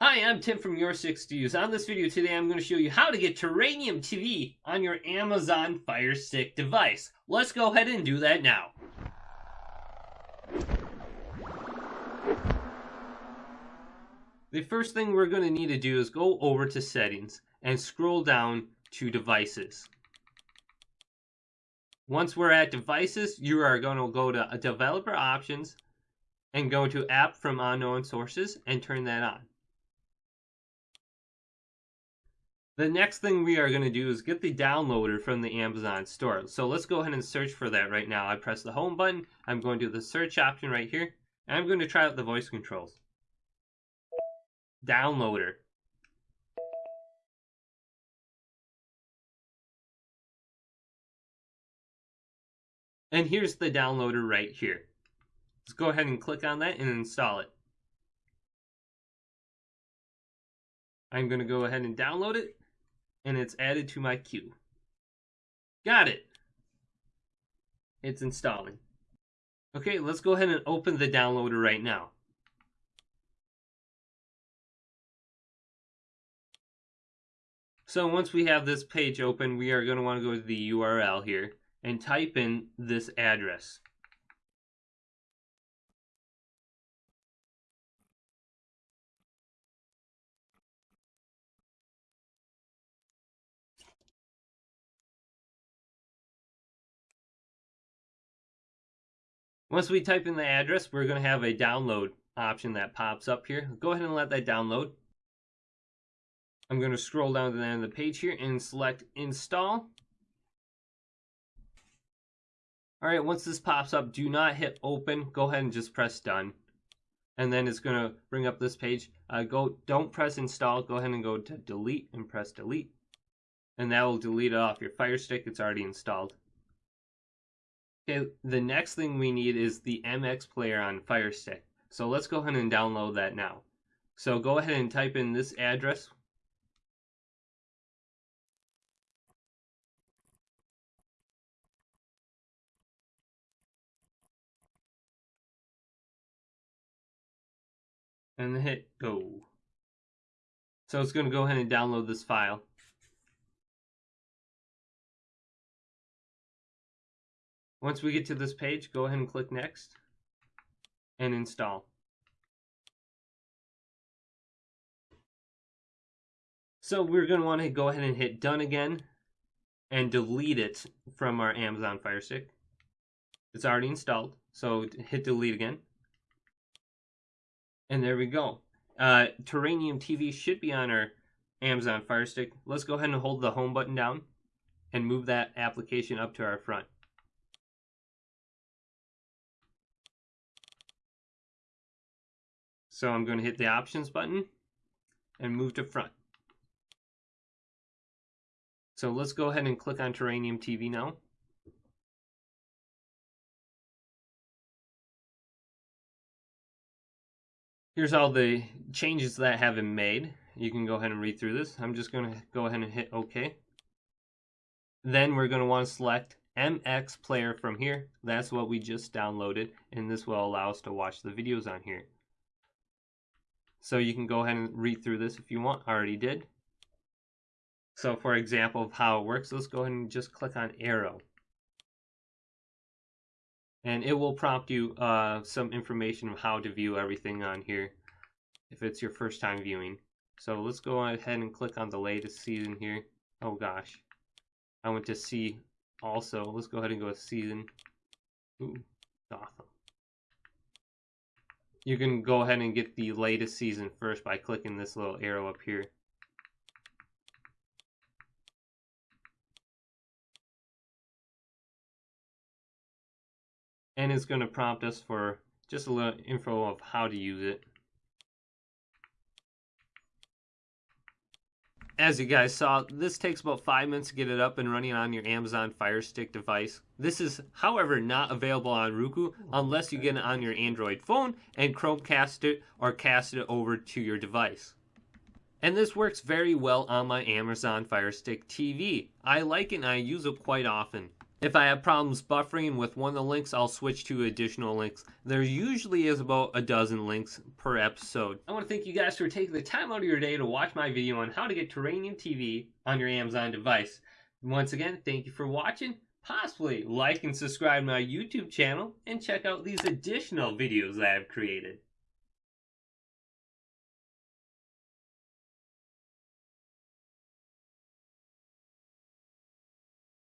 Hi, I'm Tim from Your 6 to Use. On this video today, I'm going to show you how to get Terrarium TV on your Amazon Fire Stick device. Let's go ahead and do that now. The first thing we're going to need to do is go over to Settings and scroll down to Devices. Once we're at Devices, you are going to go to Developer Options and go to App from Unknown Sources and turn that on. The next thing we are going to do is get the downloader from the Amazon store. So let's go ahead and search for that right now. I press the home button. I'm going to the search option right here. I'm going to try out the voice controls. Downloader. And here's the downloader right here. Let's go ahead and click on that and install it. I'm going to go ahead and download it and it's added to my queue. Got it. It's installing. Okay, let's go ahead and open the downloader right now. So once we have this page open, we are going to want to go to the URL here and type in this address. Once we type in the address, we're going to have a download option that pops up here. Go ahead and let that download. I'm going to scroll down to the end of the page here and select install. All right, once this pops up, do not hit open. Go ahead and just press done. And then it's going to bring up this page. Uh, go, don't press install. Go ahead and go to delete and press delete. And that will delete it off your Fire Stick. It's already installed. Okay, the next thing we need is the MX player on Fire Stick. So let's go ahead and download that now. So go ahead and type in this address. And hit go. So it's going to go ahead and download this file. Once we get to this page, go ahead and click Next and install. So we're going to want to go ahead and hit Done again and delete it from our Amazon Fire Stick. It's already installed, so hit delete again. And there we go. Uh, Terrarium TV should be on our Amazon Fire Stick. Let's go ahead and hold the home button down and move that application up to our front. So I'm going to hit the options button and move to front. So let's go ahead and click on Terrarium TV now. Here's all the changes that have been made. You can go ahead and read through this. I'm just going to go ahead and hit OK. Then we're going to want to select MX Player from here. That's what we just downloaded, and this will allow us to watch the videos on here. So you can go ahead and read through this if you want. I already did. So for example of how it works, let's go ahead and just click on arrow. And it will prompt you uh, some information of how to view everything on here if it's your first time viewing. So let's go ahead and click on the latest season here. Oh gosh. I went to see also. Let's go ahead and go to season. Ooh, Gotham you can go ahead and get the latest season first by clicking this little arrow up here. And it's going to prompt us for just a little info of how to use it. As you guys saw, this takes about 5 minutes to get it up and running on your Amazon Fire Stick device. This is, however, not available on Roku unless you get it on your Android phone and Chromecast it or cast it over to your device. And this works very well on my Amazon Fire Stick TV. I like it and I use it quite often. If I have problems buffering with one of the links, I'll switch to additional links. There usually is about a dozen links per episode. I want to thank you guys for taking the time out of your day to watch my video on how to get Terrarium TV on your Amazon device. Once again, thank you for watching. Possibly like and subscribe to my YouTube channel and check out these additional videos I have created.